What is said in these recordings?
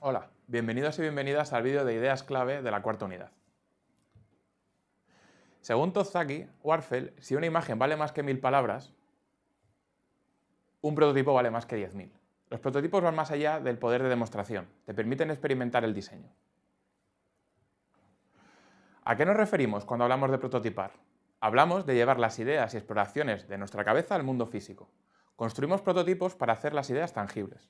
Hola, bienvenidos y bienvenidas al vídeo de ideas clave de la cuarta unidad. Según Tozaki, Warfel, si una imagen vale más que mil palabras, un prototipo vale más que 10.000. Los prototipos van más allá del poder de demostración, te permiten experimentar el diseño. ¿A qué nos referimos cuando hablamos de prototipar? Hablamos de llevar las ideas y exploraciones de nuestra cabeza al mundo físico. Construimos prototipos para hacer las ideas tangibles.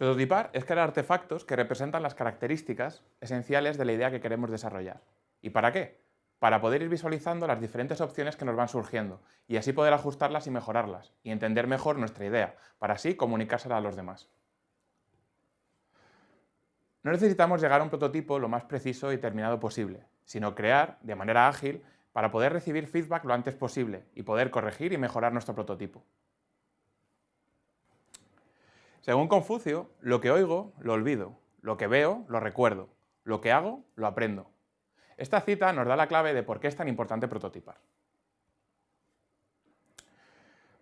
Prototipar es crear artefactos que representan las características esenciales de la idea que queremos desarrollar. ¿Y para qué? Para poder ir visualizando las diferentes opciones que nos van surgiendo y así poder ajustarlas y mejorarlas y entender mejor nuestra idea, para así comunicársela a los demás. No necesitamos llegar a un prototipo lo más preciso y terminado posible, sino crear, de manera ágil, para poder recibir feedback lo antes posible y poder corregir y mejorar nuestro prototipo. Según Confucio, lo que oigo, lo olvido, lo que veo, lo recuerdo, lo que hago, lo aprendo. Esta cita nos da la clave de por qué es tan importante prototipar.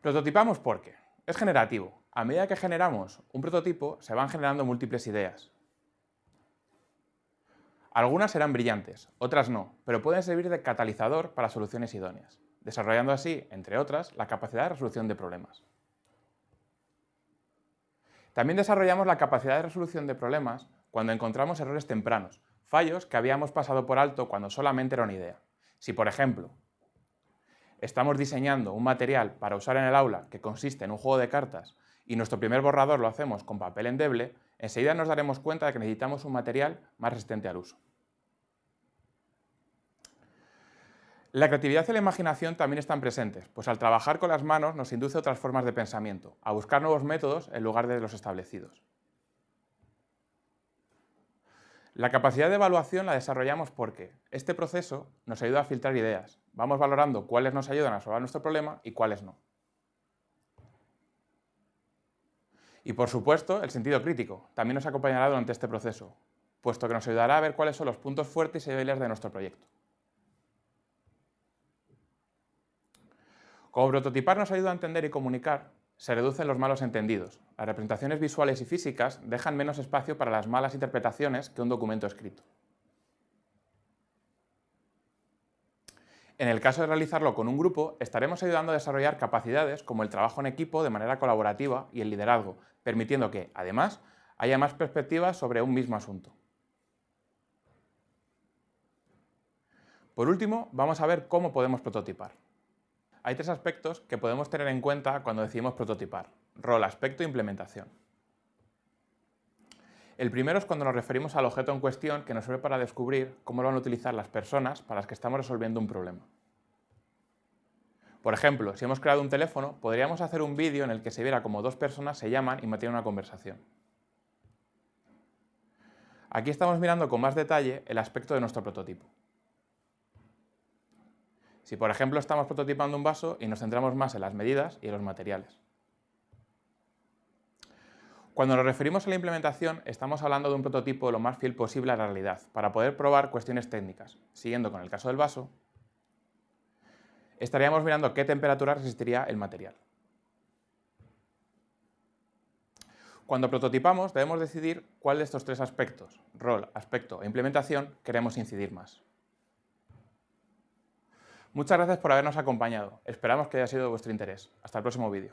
Prototipamos porque es generativo. A medida que generamos un prototipo, se van generando múltiples ideas, algunas serán brillantes, otras no, pero pueden servir de catalizador para soluciones idóneas, desarrollando así, entre otras, la capacidad de resolución de problemas. También desarrollamos la capacidad de resolución de problemas cuando encontramos errores tempranos, fallos que habíamos pasado por alto cuando solamente era una idea. Si, por ejemplo, estamos diseñando un material para usar en el aula que consiste en un juego de cartas y nuestro primer borrador lo hacemos con papel endeble, enseguida nos daremos cuenta de que necesitamos un material más resistente al uso. La creatividad y la imaginación también están presentes, pues al trabajar con las manos nos induce a otras formas de pensamiento, a buscar nuevos métodos en lugar de los establecidos. La capacidad de evaluación la desarrollamos porque este proceso nos ayuda a filtrar ideas. Vamos valorando cuáles nos ayudan a resolver nuestro problema y cuáles no. Y por supuesto, el sentido crítico también nos acompañará durante este proceso, puesto que nos ayudará a ver cuáles son los puntos fuertes y débiles de nuestro proyecto. Como prototipar nos ayuda a entender y comunicar, se reducen los malos entendidos. Las representaciones visuales y físicas dejan menos espacio para las malas interpretaciones que un documento escrito. En el caso de realizarlo con un grupo, estaremos ayudando a desarrollar capacidades como el trabajo en equipo de manera colaborativa y el liderazgo, permitiendo que, además, haya más perspectivas sobre un mismo asunto. Por último, vamos a ver cómo podemos prototipar. Hay tres aspectos que podemos tener en cuenta cuando decidimos prototipar. Rol, aspecto e implementación. El primero es cuando nos referimos al objeto en cuestión que nos sirve para descubrir cómo lo van a utilizar las personas para las que estamos resolviendo un problema. Por ejemplo, si hemos creado un teléfono, podríamos hacer un vídeo en el que se viera cómo dos personas se llaman y mantienen una conversación. Aquí estamos mirando con más detalle el aspecto de nuestro prototipo. Si por ejemplo estamos prototipando un vaso y nos centramos más en las medidas y en los materiales. Cuando nos referimos a la implementación, estamos hablando de un prototipo lo más fiel posible a la realidad, para poder probar cuestiones técnicas. Siguiendo con el caso del vaso, estaríamos mirando qué temperatura resistiría el material. Cuando prototipamos, debemos decidir cuál de estos tres aspectos, rol, aspecto e implementación, queremos incidir más. Muchas gracias por habernos acompañado. Esperamos que haya sido de vuestro interés. Hasta el próximo vídeo.